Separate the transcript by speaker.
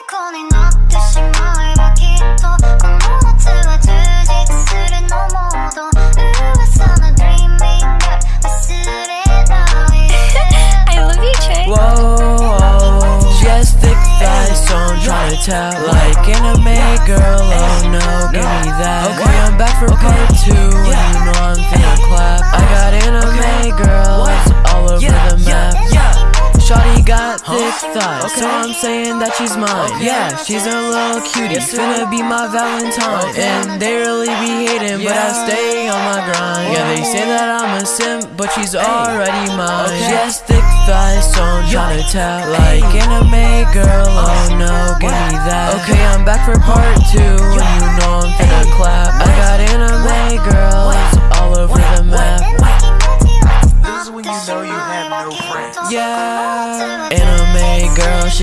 Speaker 1: tell. Like anime girl, oh no, give me that. Okay, I'm back for part got thick thighs, so I'm saying that she's mine. Yeah, she's a little cutie, finna be my Valentine. And they really be hating, but I stay on my grind. Yeah, they say that I'm a simp, but she's already mine. She has thick thighs, so I'm tryna tell. Like anime girl, oh no, give me that. Okay, I'm back for part two, you friends. Yeah, anime girl.